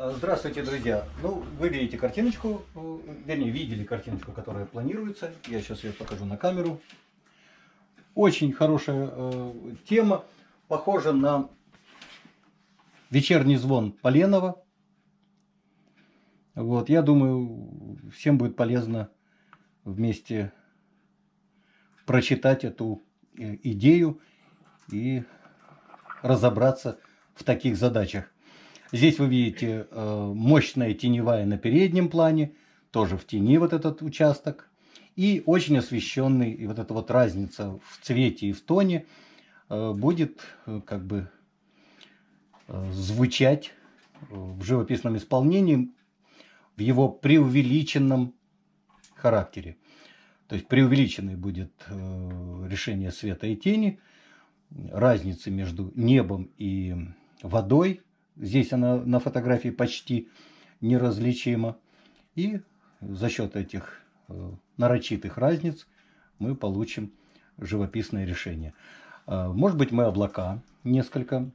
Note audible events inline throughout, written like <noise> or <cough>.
Э, здравствуйте, друзья! Ну, вы видите картиночку, э, вернее, видели картиночку, которая планируется. Я сейчас ее покажу на камеру. Очень хорошая э, тема, похожа на вечерний звон Поленова. Вот, я думаю, всем будет полезно вместе прочитать эту э, идею и разобраться в таких задачах. Здесь вы видите э, мощная теневая на переднем плане, тоже в тени вот этот участок. И очень освещенный, и вот эта вот разница в цвете и в тоне э, будет э, как бы звучать в живописном исполнении в его преувеличенном характере. То есть преувеличенный будет решение света и тени, разницы между небом и водой – Здесь она на фотографии почти неразличима. И за счет этих э, нарочитых разниц мы получим живописное решение. Э, может быть, мы облака несколько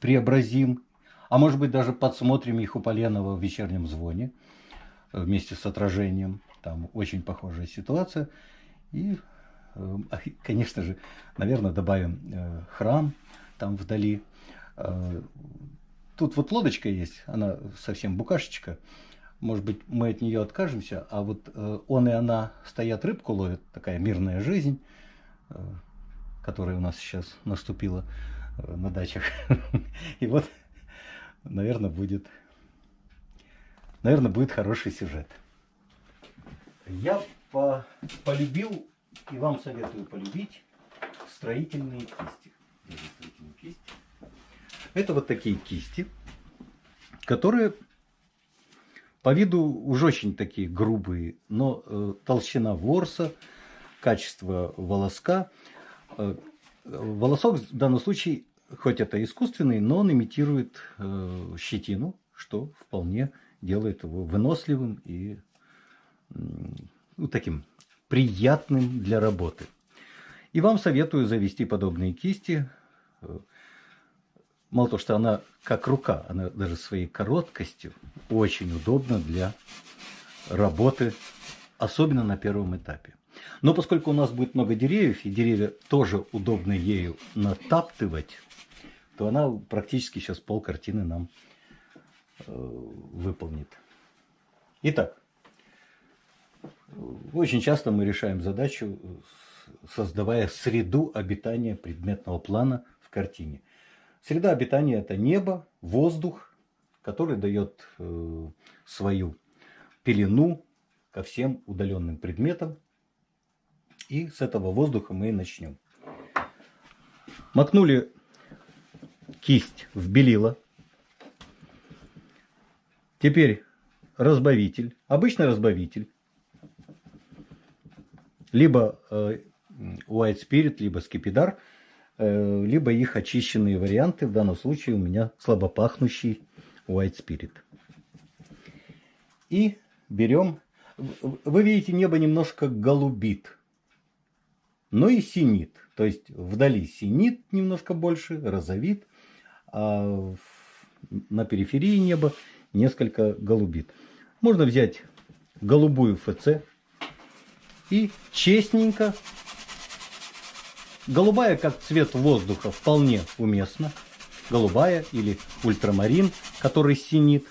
преобразим, а может быть, даже подсмотрим их у Поленова в вечернем звоне э, вместе с отражением. Там очень похожая ситуация. И, <laughs> конечно же, наверное, добавим храм там вдали тут вот лодочка есть, она совсем букашечка. Может быть, мы от нее откажемся, а вот э, он и она стоят, рыбку ловят, такая мирная жизнь, э, которая у нас сейчас наступила на дачах. <laughs> И вот, наверное, будет, наверное, будет хороший сюжет. Я по, полюбил и вам советую полюбить строительные кисти. Строительные кисти. Это вот такие кисти, которые по виду уже очень такие грубые, но э, толщина ворса, качество волоска. Э, волосок в данном случае, хоть это искусственный, но он имитирует э, щетину, что вполне делает его выносливым и ну, таким приятным для работы. И вам советую завести подобные кисти. Мало того, что она как рука, она даже своей короткостью очень удобна для работы, особенно на первом этапе. Но поскольку у нас будет много деревьев, и деревья тоже удобно ею натаптывать, то она практически сейчас пол картины нам э, выполнит. Итак, очень часто мы решаем задачу, создавая среду обитания предметного плана в картине. Среда обитания – это небо, воздух, который дает э, свою пелену ко всем удаленным предметам. И с этого воздуха мы и начнем. Макнули кисть в белило. Теперь разбавитель, обычный разбавитель, либо э, White Spirit, либо скипидар – либо их очищенные варианты. В данном случае у меня слабопахнущий White Spirit. И берем... Вы видите, небо немножко голубит, но и синит. То есть вдали синит немножко больше, розовит, а на периферии неба несколько голубит. Можно взять голубую ФЦ и честненько Голубая, как цвет воздуха, вполне уместна. Голубая или ультрамарин, который синит.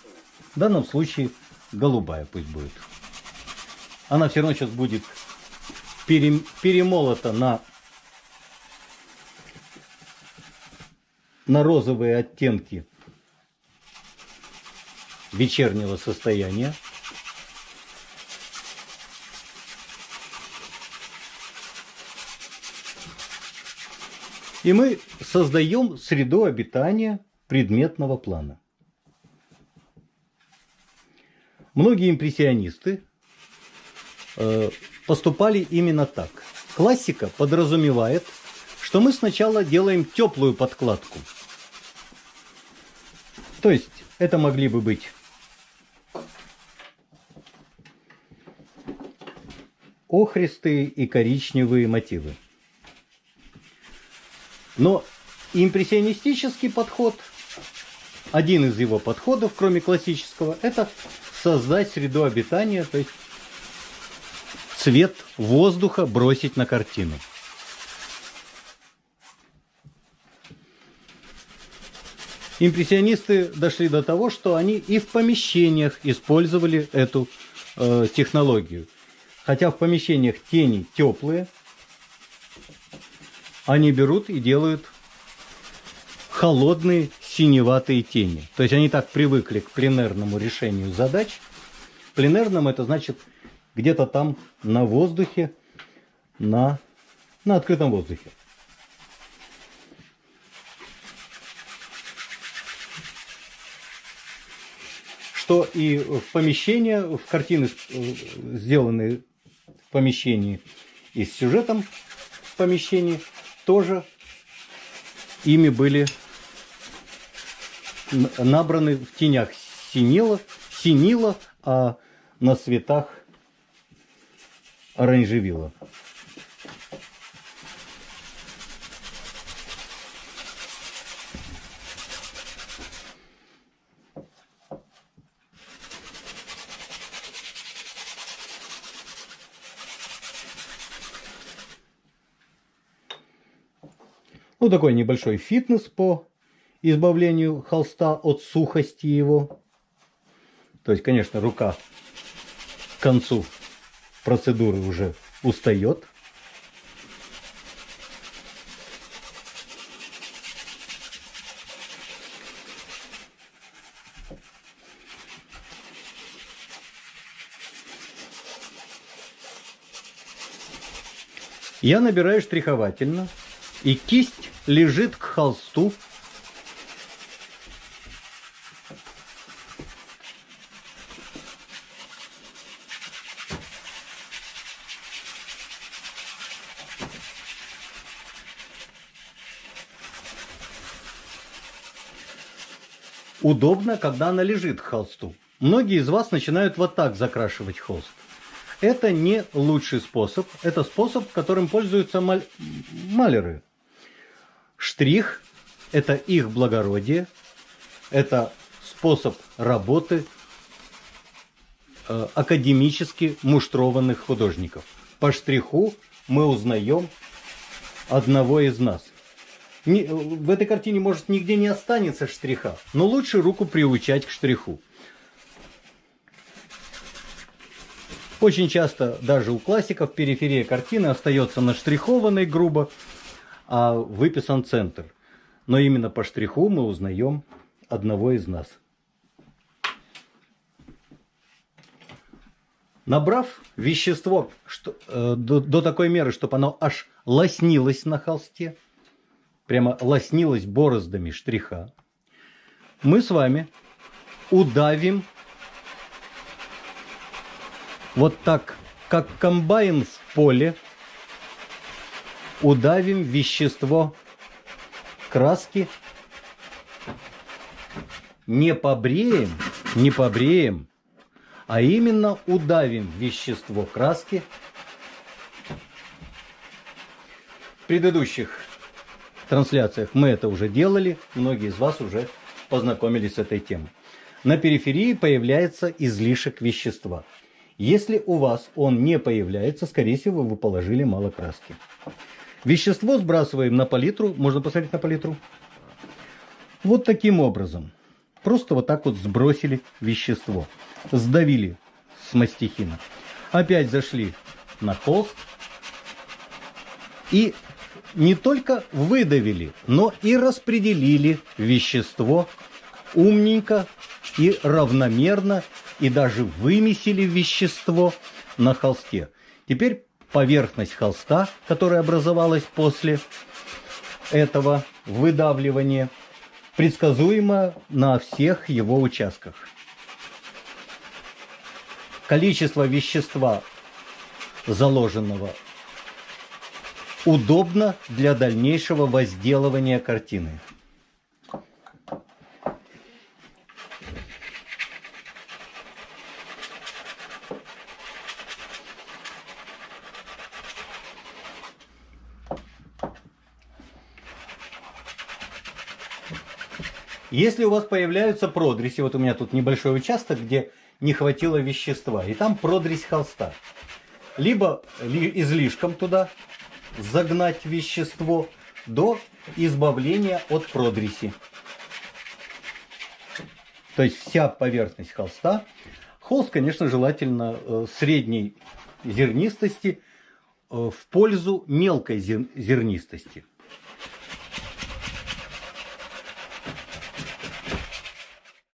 В данном случае голубая пусть будет. Она все равно сейчас будет перемолота на, на розовые оттенки вечернего состояния. И мы создаем среду обитания предметного плана. Многие импрессионисты э, поступали именно так. Классика подразумевает, что мы сначала делаем теплую подкладку. То есть это могли бы быть охристые и коричневые мотивы. Но импрессионистический подход один из его подходов, кроме классического, это создать среду обитания, то есть цвет воздуха бросить на картину. Импрессионисты дошли до того, что они и в помещениях использовали эту э, технологию. Хотя в помещениях тени теплые, они берут и делают холодные синеватые тени. То есть они так привыкли к пленерному решению задач. Пленерным это значит где-то там на воздухе, на, на открытом воздухе. что и в помещения, в картины, э, сделанные в помещении и с сюжетом в помещении, тоже ими были набраны в тенях синила, синила а на цветах оранжевила. Ну, такой небольшой фитнес по избавлению холста от сухости его. То есть, конечно, рука к концу процедуры уже устает. Я набираю штриховательно и кисть лежит к холсту. Удобно, когда она лежит к холсту. Многие из вас начинают вот так закрашивать холст. Это не лучший способ. Это способ, которым пользуются маль... маляры. Штрих – это их благородие, это способ работы э, академически муштрованных художников. По штриху мы узнаем одного из нас. Не, в этой картине, может, нигде не останется штриха, но лучше руку приучать к штриху. Очень часто даже у классиков периферия картины остается наштрихованной грубо, а выписан центр. Но именно по штриху мы узнаем одного из нас. Набрав вещество что, э, до, до такой меры, чтобы оно аж лоснилось на холсте, прямо лоснилось бороздами штриха, мы с вами удавим вот так, как комбайн в поле, удавим вещество краски, не побреем, не побреем, а именно удавим вещество краски. В предыдущих трансляциях мы это уже делали, многие из вас уже познакомились с этой темой. На периферии появляется излишек вещества. Если у вас он не появляется, скорее всего, вы положили мало краски. Вещество сбрасываем на палитру. Можно посмотреть на палитру? Вот таким образом. Просто вот так вот сбросили вещество. Сдавили с мастихина. Опять зашли на холст. И не только выдавили, но и распределили вещество умненько и равномерно, и даже вымесили вещество на холсте. Теперь поверхность холста, которая образовалась после этого выдавливания, предсказуема на всех его участках. Количество вещества, заложенного, удобно для дальнейшего возделывания картины. Если у вас появляются продреси, вот у меня тут небольшой участок, где не хватило вещества, и там продресь холста, либо ли- излишком туда загнать вещество до избавления от продреси. То есть вся поверхность холста. Холст, конечно, желательно э, средней зернистости э, в пользу мелкой зер- зернистости.